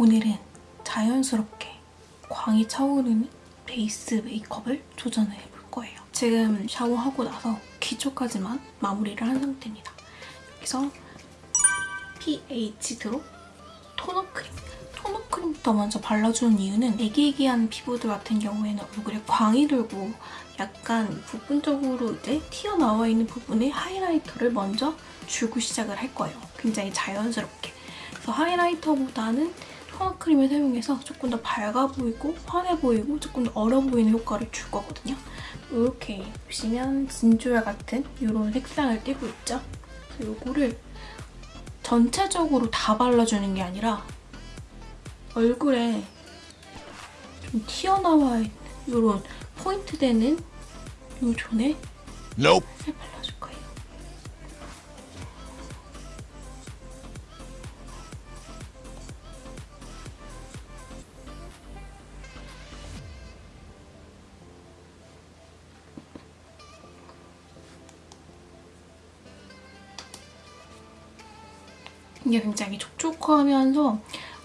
오늘은 자연스럽게 광이 차오르는 베이스 메이크업을 도전을 해볼 거예요. 지금 샤워하고 나서 기초까지만 마무리를 한 상태입니다. 여기서 PH 드로 토너 크림. 토너 크림부터 먼저 발라주는 이유는 애기애기한 피부들 같은 경우에는 얼굴에 광이 돌고 약간 부분적으로 이제 튀어나와 있는 부분에 하이라이터를 먼저 주고 시작을 할 거예요. 굉장히 자연스럽게. 그래서 하이라이터보다는 토너 크림을 사용해서 조금 더 밝아 보이고 환해 보이고 조금 더 어려 보이는 효과를 줄 거거든요. 이렇게 보시면 진주알 같은 이런 색상을 띠고 있죠? 이거를 전체적으로 다 발라주는 게 아니라 얼굴에 좀 튀어나와 있는 이런 포인트 되는 이 존에 Nope. 발라 이게 굉장히 촉촉하면서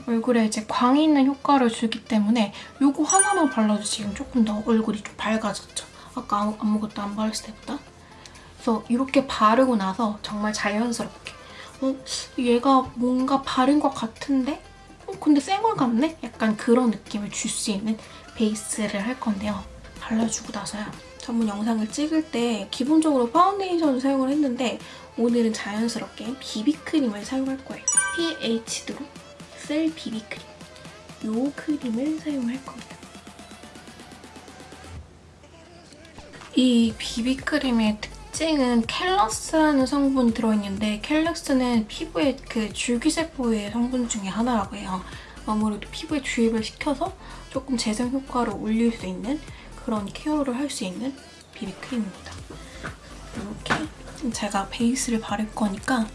얼굴에 이제 광이 있는 효과를 주기 때문에 이거 하나만 발라도 지금 조금 더 얼굴이 좀 밝아졌죠. 아까 아무- 아무것도 안 발랐을 때보다. 그래서 이렇게 바르고 나서 정말 자연스럽게 어, 얘가 뭔가 바른 것 같은데? 어, 근데 쌩얼 같네? 약간 그런 느낌을 줄 수 있는 베이스를 할 건데요. 발라주고 나서요. 전번 영상을 찍을 때 기본적으로 파운데이션을 사용을 했는데 오늘은 자연스럽게 비비크림을 사용할 거예요. PH 드로 셀 비비크림. 이 크림을 사용할 겁니다. 이 비비크림의 특징은 켈러스라는 성분이 들어있는데 켈러스는 피부의 그 줄기세포의 성분 중에 하나라고 해요. 아무래도 피부에 주입을 시켜서 조금 재생 효과를 올릴 수 있는 그런 케어를 할 수 있는 비비크림입니다. 이렇게 제가 베이스를 바를 거니까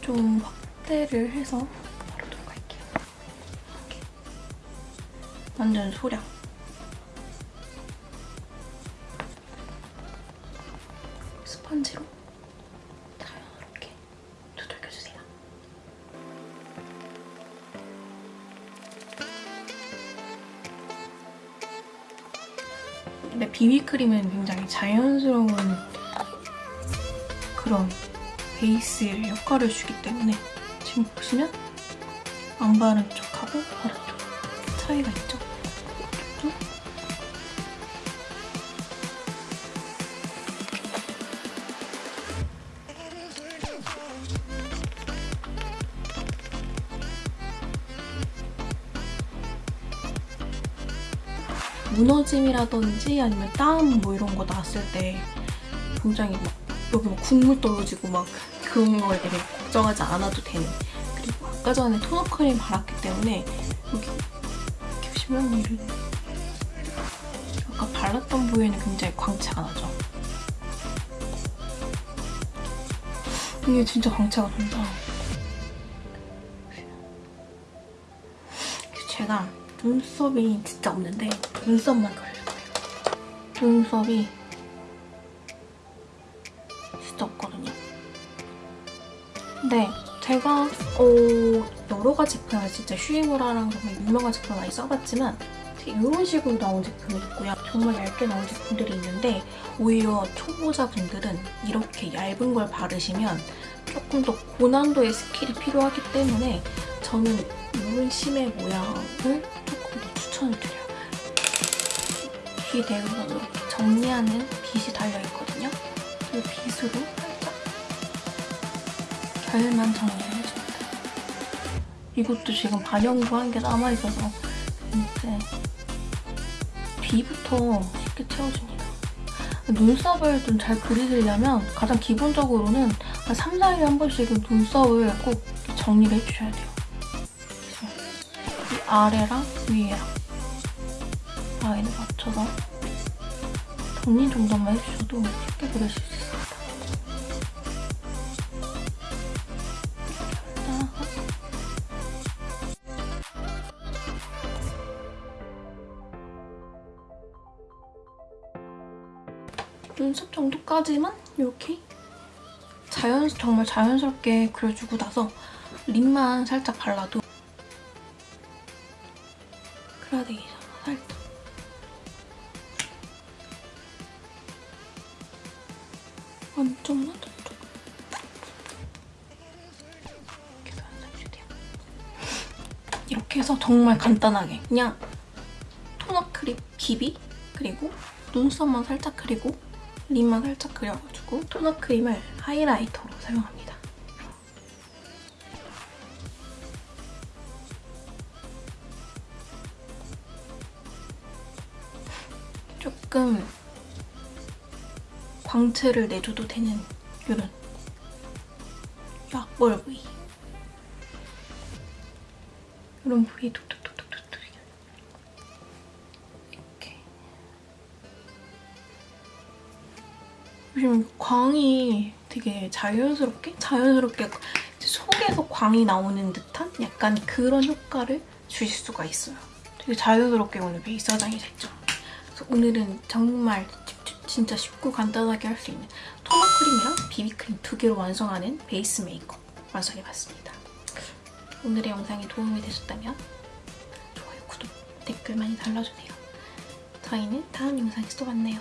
좀 확대를 해서 바르도록 할게요. 이렇게. 완전 소량. 스펀지로 자연스럽게 두들겨주세요. 근데 비비크림은 굉장히 자연스러운 그런 베이스 효과를 주기 때문에 지금 보시면 안 바른 쪽하고 바른 쪽 차이가 있죠? 또 무너짐이라든지 아니면 땀 뭐 이런 거 났을 때 굉장히 막 여기 막 국물 떨어지고 막 그런 걸 되게 걱정하지 않아도 되는 그리고 아까 전에 토너 크림 발랐기 때문에 여기 이렇게 보시면 이런 아까 발랐던 부위에는 굉장히 광채가 나죠. 이게 진짜 광채가 돈다. 제가 눈썹이 진짜 없는데 눈썹만 거예요. 눈썹이 근데 제가 어, 여러 가지 제품을 진짜 슈에무라랑 정말 유명한 제품을 많이 써봤지만 이런 식으로 나온 제품이 있고요. 정말 얇게 나온 제품들이 있는데 오히려 초보자분들은 이렇게 얇은 걸 바르시면 조금 더 고난도의 스킬이 필요하기 때문에 저는 이런 심의 모양을 조금 더 추천을 드려요. 귀 대부분으로 이렇게 정리하는 빗이 달려있거든요. 이 빗으로 살짝 결만 정리를 해줍니다. 이것도 지금 반영구 한개 남아있어서 이제 뒤부터 쉽게 채워줍니다. 눈썹을 좀 잘 그리시려면 가장 기본적으로는 한 3, 4일에 한 번씩은 눈썹을 꼭 정리를 해주셔야 돼요. 이 아래랑 위에랑 라인을 맞춰서 정리 정도만 해주셔도 쉽게 그리실 수 있습니 눈썹 정도까지만? 이렇게? 자연 정말 자연스럽게 그려주고 나서 립만 살짝 발라도 그라데이션 살짝. 완전 완전 좀. 이렇게 해서 정말 간단하게. 그냥 토너 크림 비비? 그리고 눈썹만 살짝 그리고 립만 살짝 그려가지고 토너 크림을 하이라이터로 사용합니다. 조금 광채를 내줘도 되는 이런 약벌 부위 이런 부위 톡톡 요즘 광이 되게 자연스럽게 자연스럽게 속에서 광이 나오는 듯한 약간 그런 효과를 주실 수가 있어요. 되게 자연스럽게 오늘 베이스 화장이 됐죠. 그래서 오늘은 정말 진짜 쉽고 간단하게 할 수 있는 토너 크림이랑 비비크림 두 개로 완성하는 베이스 메이크업 완성해봤습니다. 오늘의 영상이 도움이 되셨다면 좋아요, 구독, 댓글 많이 달아주세요. 저희는 다음 영상에서 또 만나요.